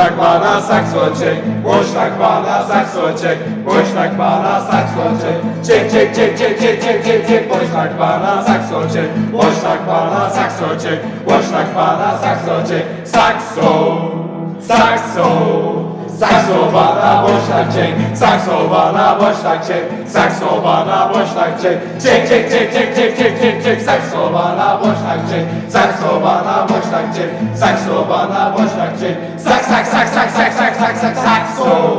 Boşnak bana sakso çek Boşnak bana sakso çek Boşnak bana sakso çek Çek çek çek çek çek çek çek çek Boşnak bana sakso çek Boşnak bana sakso çek Boşnak bana sakso çek Sakso Sakso Sakso bana boşnak çek Sakso bana boşnak çek Sakso bana boşnak çek Çek çek çek çek çek çek çek çek Sakso bana boşnak çek Sakso bana boşnak çek Sakso bana boşnak çek sax, sax, sax, sax, sax, sax, sax, sax, sax, sax,